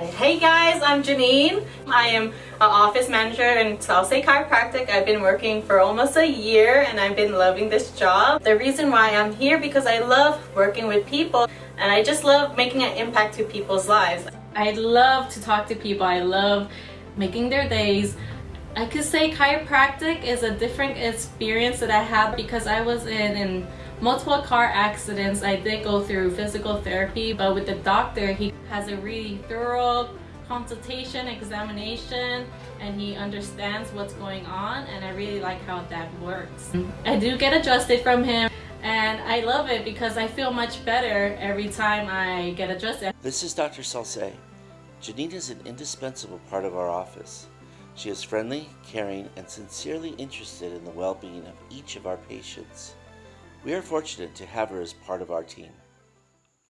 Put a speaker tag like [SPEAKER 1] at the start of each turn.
[SPEAKER 1] Hey guys, I'm Janine. I am an office manager in Salsa Chiropractic. I've been working for almost a year and I've been loving this job. The reason why I'm here because I love working with people and I just love making an impact to people's lives. I love to talk to people. I love making their days. I could say chiropractic is a different experience that I had because I was in, in multiple car accidents. I did go through physical therapy, but with the doctor, he has a really thorough consultation, examination, and he understands what's going on, and I really like how that works. I do get adjusted from him, and I love it because I feel much better every time I get adjusted.
[SPEAKER 2] This is Dr. Salce. Janine is an indispensable part of our office. She is friendly, caring, and sincerely interested in the well-being of each of our patients. We are fortunate to have her as part of our team.